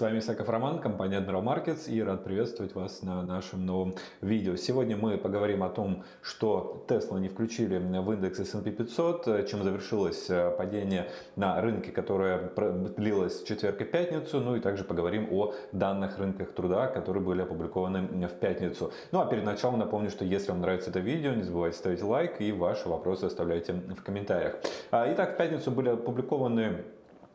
С вами Исаков Роман, компания Admiral Markets и рад приветствовать вас на нашем новом видео. Сегодня мы поговорим о том, что Tesla не включили в индекс S&P 500, чем завершилось э, падение на рынке, которое длилось четверг и пятницу, ну и также поговорим о данных рынках труда, которые были опубликованы в пятницу. Ну а перед началом напомню, что если вам нравится это видео, не забывайте ставить лайк и ваши вопросы оставляйте в комментариях. А, итак, в пятницу были опубликованы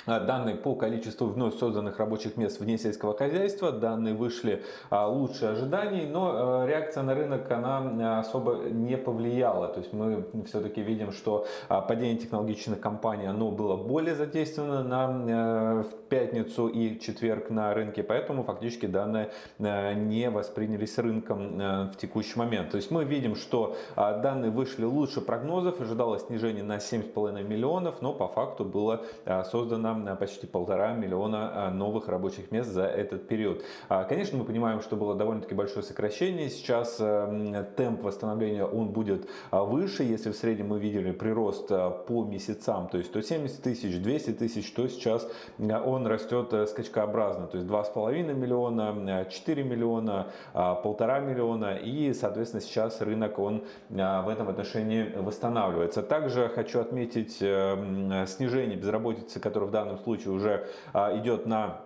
данные по количеству вновь созданных рабочих мест вне сельского хозяйства. Данные вышли а, лучше ожиданий, но а, реакция на рынок она особо не повлияла. То есть мы все-таки видим, что падение технологичных компаний оно было более задействовано на, в пятницу и четверг на рынке, поэтому фактически данные не воспринялись рынком в текущий момент. То есть мы видим, что данные вышли лучше прогнозов, ожидалось снижение на 7,5 миллионов, но по факту было создано почти полтора миллиона а, новых рабочих мест за этот период. А, конечно, мы понимаем, что было довольно-таки большое сокращение. Сейчас а, темп восстановления он будет выше. Если в среднем мы видели прирост по месяцам, то есть 170 тысяч, 200 тысяч, то сейчас он растет э, скачкообразно. То есть 2,5 миллиона, 4 миллиона, полтора миллиона. И, соответственно, сейчас рынок он в этом отношении восстанавливается. Также хочу отметить э, снижение безработицы, которое в данном данном случае уже а, идет на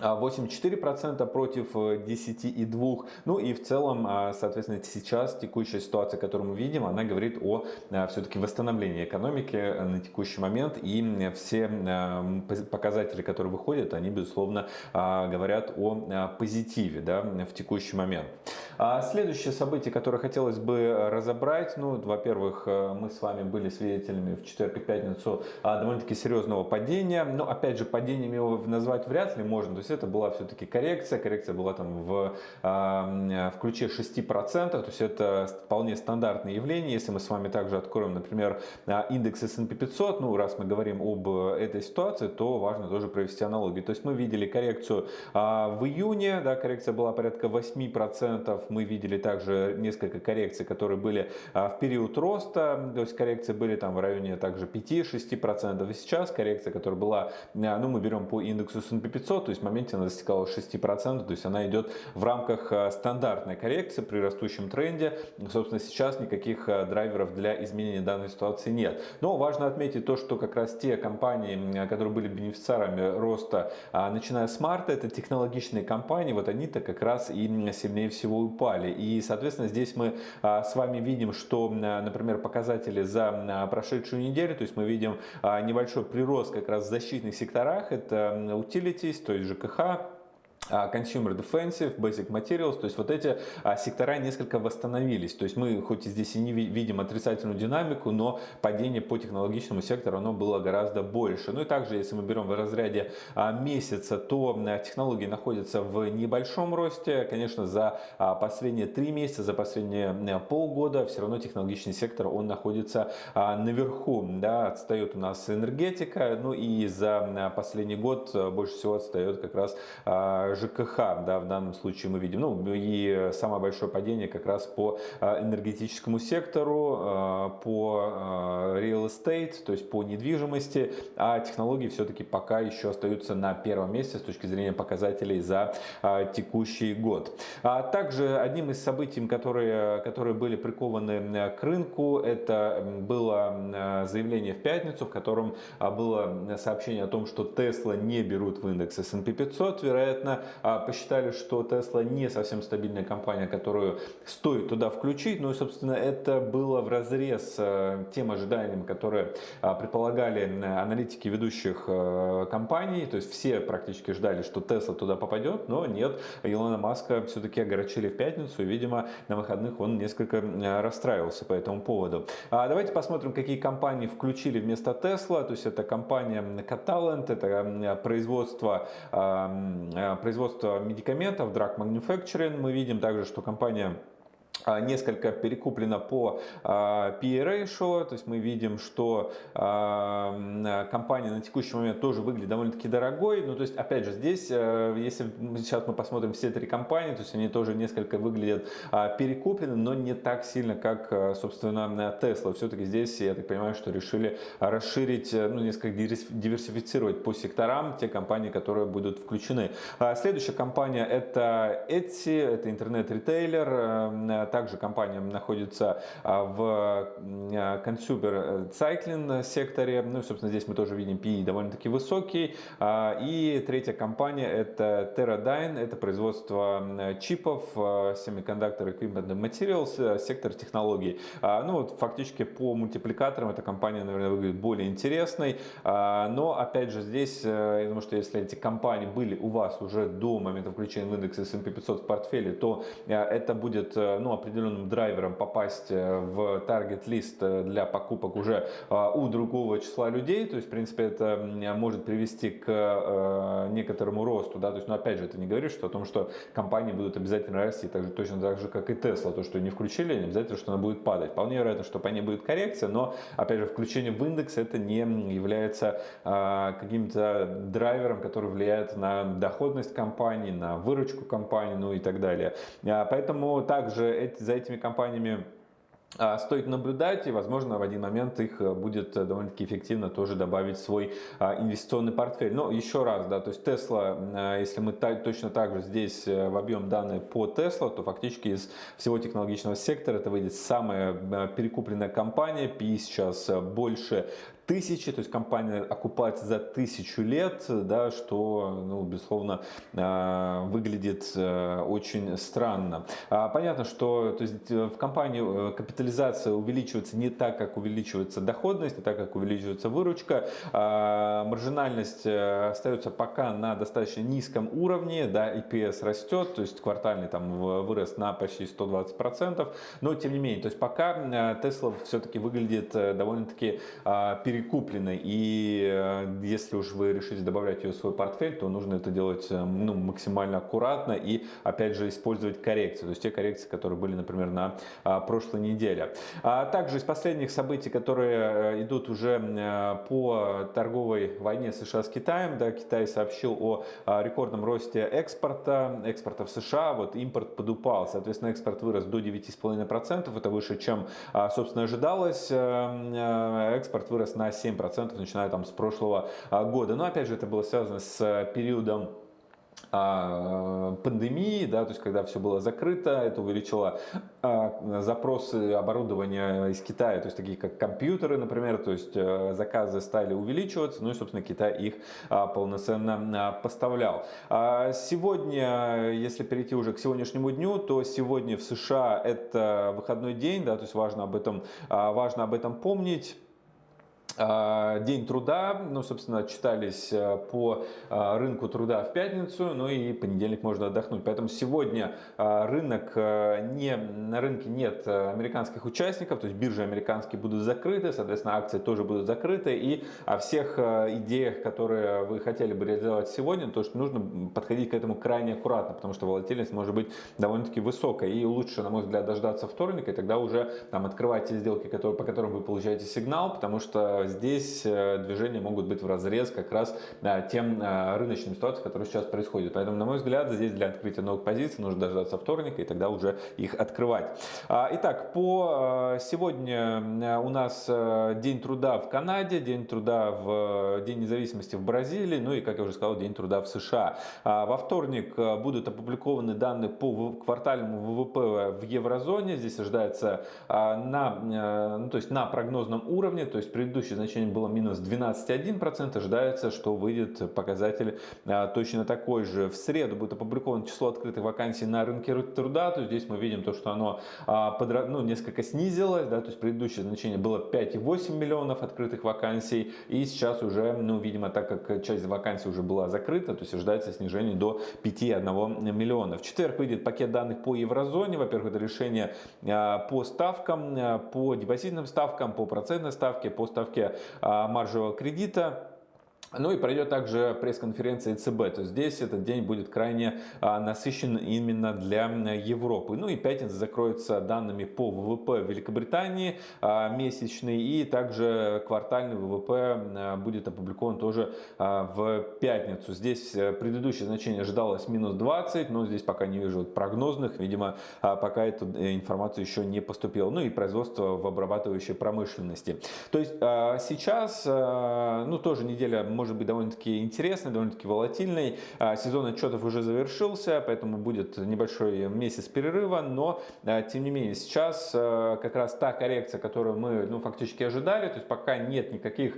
8,4% а, против 10,2%. Э, ну и в целом, а, соответственно, сейчас текущая ситуация, которую мы видим, она говорит о все-таки восстановлении экономики э, на текущий момент. И все показатели, которые выходят, они, безусловно, говорят о позитиве да, в текущий момент. А следующее событие, которое хотелось бы разобрать, ну, во-первых, э, мы с вами были свидетелями в четверг и пятницу а, довольно-таки серьезного падения, но, опять же, падением его назвать вряд ли можно, есть это была все-таки коррекция, коррекция была там в, а, в ключе 6%, то есть это вполне стандартное явление, если мы с вами также откроем, например, а, индекс S&P 500, ну, раз мы говорим об этой ситуации, то важно тоже провести аналогию, то есть мы видели коррекцию в июне, да, коррекция была порядка 8%, мы видели также несколько коррекций, которые были а, в период роста, то есть коррекции были там в районе также 5-6%. И сейчас коррекция, которая была, а, ну мы берем по индексу S&P 500, то есть моменте она достигала 6%, то есть она идет в рамках а, стандартной коррекции при растущем тренде. Собственно, сейчас никаких драйверов для изменения данной ситуации нет. Но важно отметить то, что как раз те компании, которые были бенефициарами роста, начиная с марта, это технологичные компании, вот они-то как раз и сильнее всего упали. И, соответственно, здесь мы с вами видим, что, например, показатели за прошедшую неделю, то есть мы видим небольшой прирост как раз в защитных секторах, это utilities, то есть ЖКХ, consumer Defensive, Basic Materials, то есть вот эти а, сектора несколько восстановились. То есть мы хоть и здесь и не видим отрицательную динамику, но падение по технологичному сектору оно было гораздо больше. Ну и также, если мы берем в разряде а, месяца, то технологии находятся в небольшом росте. Конечно, за последние три месяца, за последние полгода все равно технологичный сектор он находится наверху. Да, отстает у нас энергетика, ну и за последний год больше всего отстает как раз ЖКХ, да, в данном случае мы видим. Ну и самое большое падение как раз по а, энергетическому сектору, а, по а, real estate, то есть по недвижимости, а технологии все-таки пока еще остаются на первом месте с точки зрения показателей за текущий год. Также одним из событий, которые, которые были прикованы к рынку, это было заявление в пятницу, в котором было сообщение о том, что Tesla не берут в индекс S&P 500, вероятно, а, посчитали, что Tesla не совсем стабильная компания, которую стоит туда включить. Ну и, собственно, это было в разрез э, тем ожиданиям, которые а, предполагали аналитики ведущих э, компаний. То есть все практически ждали, что Tesla туда попадет, но нет. Илона Маска все-таки огорчили в пятницу, и, видимо, на выходных он несколько расстраивался по этому поводу. А давайте посмотрим, какие компании включили вместо Tesla. То есть это компания Catalent, это производство, производство производства медикаментов, Drug Manufacturing. Мы видим также, что компания несколько перекуплено по а, PE-ratio, то есть мы видим, что а, компания на текущий момент тоже выглядит довольно-таки дорогой, ну то есть опять же здесь, э, если сейчас мы посмотрим все три компании, то есть они тоже несколько выглядят перекуплены, но не так сильно, как собственно Tesla. Все-таки здесь, я так понимаю, что решили расширить, э, ну несколько диверсифицировать по секторам те компании, которые будут включены. Следующая компания это Etsy, это интернет-ритейлер, э, также компания находится а, в consumer cycling секторе. Ну собственно, здесь мы тоже видим PE довольно-таки высокий. И третья компания это Teradyne. Это производство чипов, Semiconductor Equipment and Materials, сектор технологий. Ну вот фактически по мультипликаторам эта компания, наверное, выглядит более интересной. Но, опять же, здесь, э, я думаю, что если эти компании были у вас уже до момента включения в индекс S&P 500 в портфеле, то э, это будет, э, определенным драйвером попасть э, в таргет-лист э, для покупок уже э, у другого числа людей. То есть, в принципе, это может привести к некоторому росту. Да? То есть, но опять же, это не говорит что о том, что компании будут обязательно расти так же, точно так же, как и Tesla. То, что не включили, не обязательно, что она будет падать. Вполне вероятно, что по ней будет коррекция, но, опять же, включение в индекс это не является каким-то драйвером, который влияет на доходность компании, на выручку компании, ну и так далее. Поэтому также за этими компаниями а, стоит наблюдать и, возможно, в один момент их э, будет э, довольно-таки эффективно тоже добавить в свой а, инвестиционный портфель. Но еще раз, да, то есть Tesla, если мы точно так же здесь э, вобьем данные по Tesla, то фактически из всего технологичного сектора это выйдет самая перекупленная компания, PE сейчас больше тысячи, то есть компания окупается за тысячу лет, да, что, ну, безусловно, а, выглядит э, очень странно. А, понятно, что то есть, э, в компании э, капитализация увеличивается не так, как увеличивается доходность, не так, как увеличивается выручка. А, маржинальность остается пока на достаточно низком уровне, да, EPS растет, то есть квартальный там вырос на почти 120%, но тем не менее, то есть пока Tesla все-таки выглядит довольно-таки перекрученной перекупленной. И э, если уж вы решите добавлять ее в свой портфель, то нужно это делать э, ну, максимально аккуратно и, опять же, использовать коррекции. То есть те коррекции, которые были, например, на а, прошлой неделе. А также из последних событий, которые э, идут уже по торговой войне США с Китаем, да, Китай сообщил о а, рекордном росте экспорта, экспорта в США, вот импорт подупал, соответственно, экспорт вырос до 9,5%, это выше, чем, собственно, ожидалось, экспорт вырос на 7%, начиная там с прошлого а, года. Но опять же это было связано с периодом а, пандемии, да, то есть когда все было закрыто, это увеличило а, запросы оборудования из Китая, то есть такие как компьютеры, например, то есть э, заказы стали увеличиваться, ну и, собственно, Китай их полноценно поставлял. Сегодня, если перейти уже к сегодняшнему дню, то сегодня в США это выходной день, да, то есть важно об этом, важно об этом помнить. А, день труда, ну, собственно, отчитались э, по а, рынку труда в пятницу, ну и понедельник можно отдохнуть. Поэтому сегодня а, рынок, э, не, на рынке нет э, американских участников, то есть биржи американские будут закрыты, соответственно, акции тоже будут закрыты. И о всех идеях, которые вы хотели бы реализовать сегодня, то, что нужно подходить к этому крайне аккуратно, потому что волатильность может быть довольно-таки высокая. И лучше, на мой взгляд, дождаться вторника, и тогда уже там открывать те сделки, которые, по которым вы получаете сигнал, потому что здесь э, движения могут быть в разрез как раз э, тем э, рыночным ситуациям, которые сейчас происходят. Поэтому, на мой взгляд, здесь для открытия новых позиций нужно дождаться вторника и тогда уже их открывать. А, итак, по сегодня у нас День труда в Канаде, День труда в День независимости в Бразилии, ну и, как я уже сказал, День труда в США. А, во вторник будут опубликованы данные по квартальному ВВП в еврозоне. Здесь ожидается на, ну, то есть на прогнозном уровне, то есть предыдущий текущее значение было минус 12,1%, ожидается, что выйдет показатель а, точно такой же. В среду будет опубликовано число открытых вакансий на рынке труда, то здесь мы видим то, что оно а, подра... ну, несколько снизилось, да, то есть предыдущее значение было 5,8 миллионов открытых вакансий, и сейчас уже, ну, видимо, так как часть вакансий уже была закрыта, то есть ожидается снижение до 5,1 миллиона. В четверг выйдет пакет данных по еврозоне, во-первых, это решение а, по ставкам, по депозитным ставкам, по процентной ставке, по ставке маржевого кредита. Ну и пройдет также пресс-конференция ЕЦБ. То здесь этот день будет крайне а, насыщен именно для Европы. Ну и пятница закроется данными по ВВП Великобритании а, месячный. И также квартальный ВВП а, будет опубликован тоже в пятницу. Здесь э, предыдущее значение ожидалось минус 20, но здесь пока не вижу прогнозных. Видимо, пока эту э, информацию еще не поступила. Ну и производство в обрабатывающей промышленности. То есть сейчас, ну тоже неделя может быть довольно-таки интересный, довольно-таки волатильный. А, сезон отчетов уже завершился, поэтому будет небольшой месяц перерыва, но а, тем не менее сейчас а, как раз та коррекция, которую мы ну, фактически ожидали, то есть пока нет никаких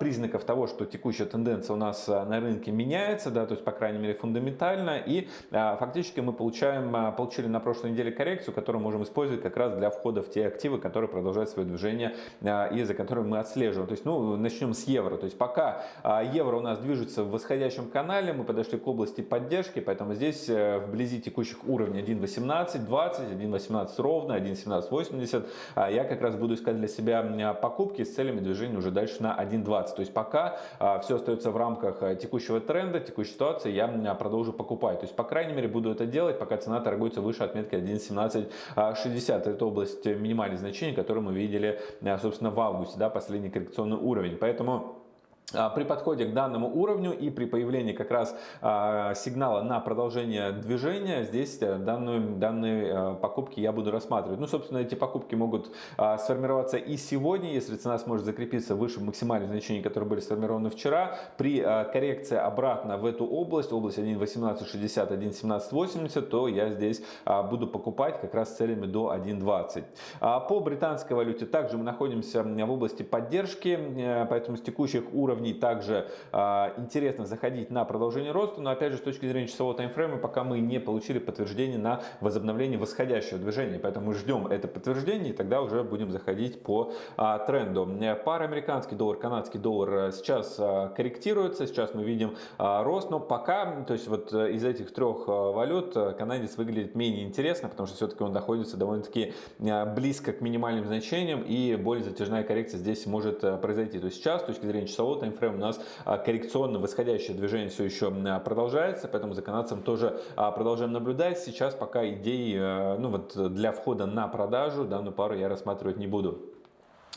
признаков того, что текущая тенденция у нас на рынке меняется, да, то есть по крайней мере фундаментально, и фактически мы получаем, получили на прошлой неделе коррекцию, которую можем использовать как раз для входа в те активы, которые продолжают свое движение и за которыми мы отслеживаем. То есть, ну, начнем с евро. То есть пока евро у нас движется в восходящем канале, мы подошли к области поддержки, поэтому здесь э, вблизи текущих уровней 1.18, 20, 1.18 ровно, 1.1780. А я как раз буду искать для себя покупки с целями движения уже дальше на 1.20. То есть пока а, все остается в рамках э, текущего тренда, текущей ситуации, я продолжу покупать. То есть по крайней мере буду это делать, пока цена торгуется выше отметки 1.1760. Это область минимальных значений, которую мы видели, э, собственно, в августе, да, последний коррекционный уровень. Поэтому а, при подходе к данному уровню и при появлении как раз а, сигнала на продолжение движения, здесь э, данную, данные э, покупки я буду рассматривать. Ну, собственно, эти покупки могут а, сформироваться и сегодня, если цена сможет закрепиться выше максимальных значений, которые были сформированы вчера. При коррекции обратно в эту область, область 1.1860, 1.1780, то я здесь буду покупать как раз с целями до 1.20. По британской валюте также мы находимся в области поддержки, э, поэтому с текущих уровней уровней также а, интересно заходить на продолжение роста, но опять же с точки зрения часового таймфрейма пока мы не получили подтверждение на возобновление восходящего движения, поэтому мы ждем это подтверждение и тогда уже будем заходить по а, тренду. Пара американский доллар, канадский доллар сейчас а, корректируется, сейчас мы видим рост, но пока, то есть вот э, из этих трех валют э, канадец выглядит менее интересно, потому что все-таки он находится довольно-таки близко к минимальным значениям и более затяжная коррекция здесь может э, произойти. То есть сейчас с точки зрения часового таймфрейм у нас а, коррекционно восходящее движение все еще а, продолжается, поэтому за канадцем тоже а, продолжаем наблюдать. Сейчас пока идей ну, вот для входа на продажу данную пару я рассматривать не буду.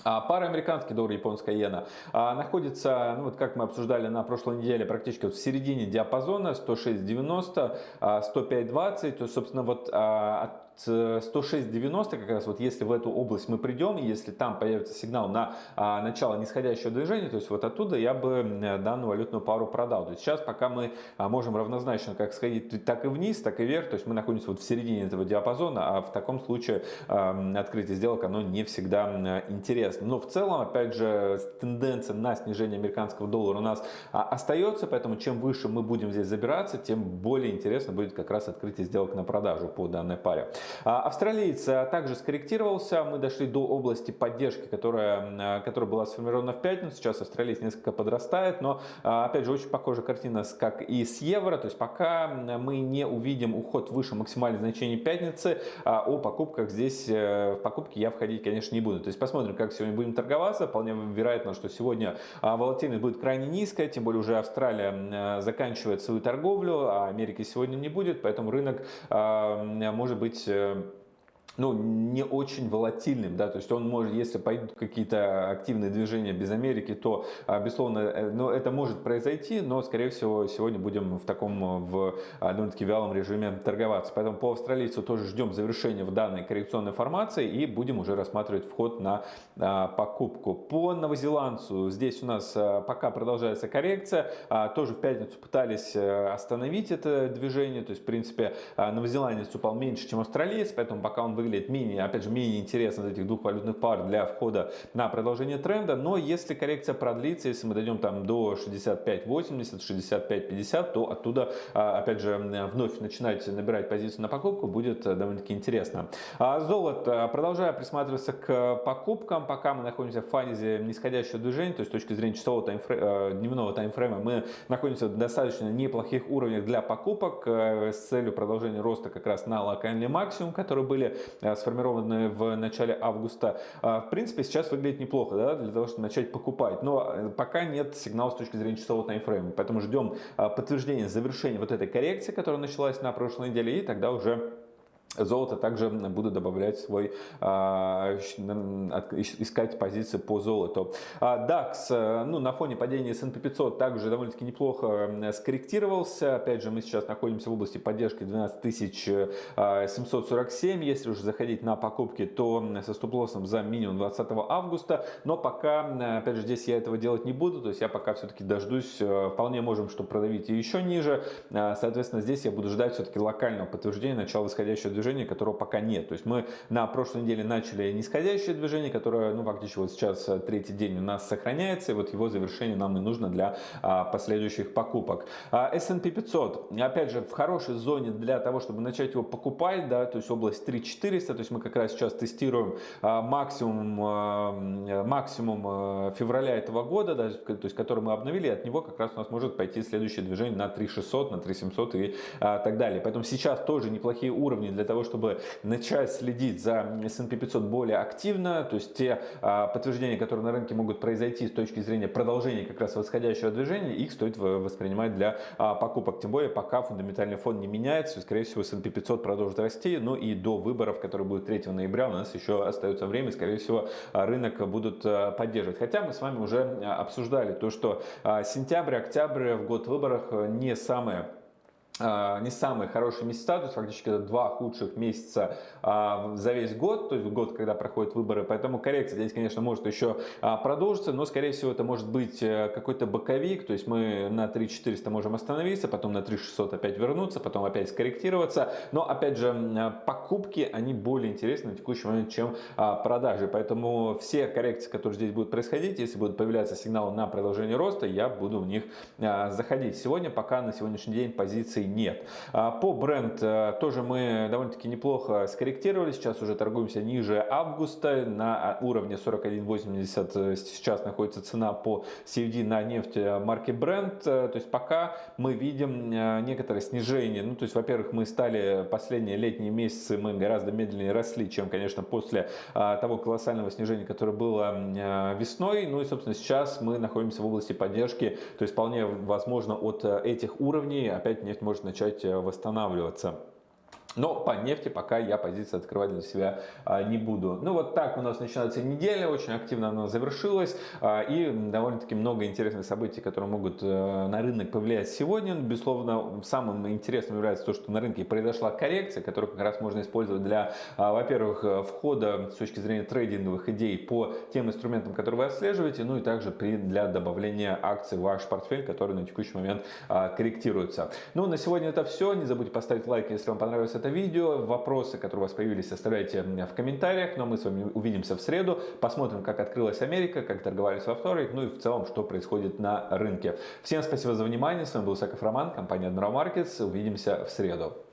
Пара американский доллар, японская иена находится, ну вот как мы обсуждали на прошлой неделе, практически вот в середине диапазона 106.90, 105.20. То есть, собственно, вот от 106.90 как раз вот если в эту область мы придем, если там появится сигнал на а, начало нисходящего движения, то есть вот оттуда я бы данную валютную пару продал. То есть сейчас пока мы а, можем равнозначно как сходить так и вниз, так и вверх, то есть мы находимся вот в середине этого диапазона, а в таком случае а, открытие сделок оно не всегда интересно. Но в целом, опять же, тенденция на снижение американского доллара у нас а, остается, поэтому чем выше мы будем здесь забираться, тем более интересно будет как раз открытие сделок на продажу по данной паре. А, австралиец также скорректировался. Мы дошли до области поддержки, которая, которая была сформирована в пятницу. Сейчас австралиец несколько подрастает, но а, опять же очень похожая картина, как и с евро. То есть пока мы не увидим уход выше максимальных значений пятницы, а, о покупках здесь э, в покупки я входить, конечно, не буду. То есть посмотрим, как сегодня будем торговаться. Вполне вероятно, что сегодня волатильность будет крайне низкая, тем более уже Австралия заканчивает свою торговлю, а Америки сегодня не будет, поэтому рынок может быть um, ну, не очень волатильным, да, то есть он может, если пойдут какие-то активные движения без Америки, то, а, безусловно, э, ну, это может произойти, но, скорее всего, сегодня будем в таком, в а, довольно-таки вялом режиме торговаться. Поэтому по австралийцу тоже ждем завершения в данной коррекционной формации и будем уже рассматривать вход на а, покупку. По новозеландцу здесь у нас пока продолжается коррекция, тоже в пятницу пытались э, остановить это движение, то есть, в принципе, новозеландец упал меньше, чем австралиец, поэтому пока он выглядит менее, опять же, менее интересно из этих двух валютных пар для входа на продолжение тренда. Но если коррекция продлится, если мы дойдем там до 65.80, 65.50, то оттуда, а, опять же, вновь начинать набирать позицию на покупку будет э, довольно-таки интересно. А золото. Продолжая присматриваться к покупкам, пока мы находимся в фазе нисходящего движения, то есть с точки зрения часового таймфрейма, э, дневного таймфрейма, мы находимся в достаточно неплохих уровнях для покупок э, с целью продолжения роста как раз на локальный максимум, которые были сформированные в начале августа, в принципе, сейчас выглядит неплохо да, для того, чтобы начать покупать. Но пока нет сигнала с точки зрения часового таймфрейма. Поэтому ждем подтверждения завершения вот этой коррекции, которая началась на прошлой неделе, и тогда уже Золото также буду добавлять свой, а, искать позиции по золоту. А, DAX э, ну, на фоне падения S&P 500 также довольно-таки неплохо скорректировался. Опять же, мы сейчас находимся в области поддержки 12747. Если уже заходить на покупки, то со стоп-лоссом за минимум 20 августа. Но пока, опять же, здесь я этого делать не буду. То есть я пока все-таки дождусь. Э, вполне можем что продавить и еще ниже. А, соответственно, здесь я буду ждать все-таки локального подтверждения начала восходящего движения, которого пока нет. То есть мы на прошлой неделе начали нисходящее движение, которое, ну, фактически вот сейчас э, третий день у нас сохраняется, и вот его завершение нам и нужно для а, последующих покупок. А, S&P 500, опять же, в хорошей зоне для того, чтобы начать его покупать, да, то есть область 3400, то есть мы как раз сейчас тестируем а, максимум, а, максимум а, февраля этого года, да, то есть который мы обновили, от него как раз у нас может пойти следующее движение на 3600, на 3700 и а, так далее. Поэтому сейчас тоже неплохие уровни для того, чтобы начать следить за S&P 500 более активно, то есть те а, подтверждения, которые на рынке могут произойти с точки зрения продолжения как раз восходящего движения, их стоит воспринимать для а, покупок. Тем более, пока фундаментальный фон не меняется, скорее всего, S&P 500 продолжит расти, ну и до выборов, которые будут 3 ноября, у нас еще остается время, скорее всего, рынок будут а, поддерживать. Хотя мы с вами уже обсуждали то, что сентябрь, октябрь в год выборов не самые а, не самые хорошие месяца, то есть фактически это два худших месяца а, за весь год, то есть год, когда проходят выборы, поэтому коррекция здесь, конечно, может еще а, продолжиться, но, скорее всего, это может быть э, какой-то боковик, то есть мы на 3400 можем остановиться, потом на 3600 опять вернуться, потом опять скорректироваться, но, опять же, покупки, они более интересны на текущий момент, чем продажи, поэтому все коррекции, которые здесь будут происходить, если будут появляться сигналы на продолжение роста, я буду в них заходить. Сегодня пока на сегодняшний день позиции нет. А, по бренд э, тоже мы довольно-таки неплохо скорректировали. Сейчас уже торгуемся ниже августа на уровне 41.80. Сейчас находится цена по CFD на нефть марки Brent. То есть пока мы видим э, некоторое снижение. Ну, то есть, во-первых, мы стали последние летние месяцы, мы гораздо медленнее росли, чем, конечно, после а, того колоссального снижения, которое было э, весной. Ну и, собственно, сейчас мы находимся в области поддержки. То есть, вполне возможно, от этих уровней опять нефть может может начать э, восстанавливаться. Но по нефти пока я позиции открывать для себя а, не буду. Ну вот так у нас начинается неделя, очень активно она завершилась. А, и довольно-таки много интересных событий, которые могут э, на рынок повлиять сегодня. Безусловно, самым интересным является то, что на рынке произошла коррекция, которую как раз можно использовать для, а, во-первых, э, входа с точки зрения трейдинговых идей по тем инструментам, которые вы отслеживаете, ну и также для добавления акций в ваш портфель, который на текущий момент корректируется. Ну, на сегодня это все. Не забудьте поставить лайк, если вам понравилось это это видео. Вопросы, которые у вас появились, оставляйте в комментариях. Но мы с вами увидимся в среду. Посмотрим, как открылась Америка, как торговались во вторник, ну и в целом, что происходит на рынке. Всем спасибо за внимание. С вами был Саков Роман, компания Admiral Markets. Увидимся в среду.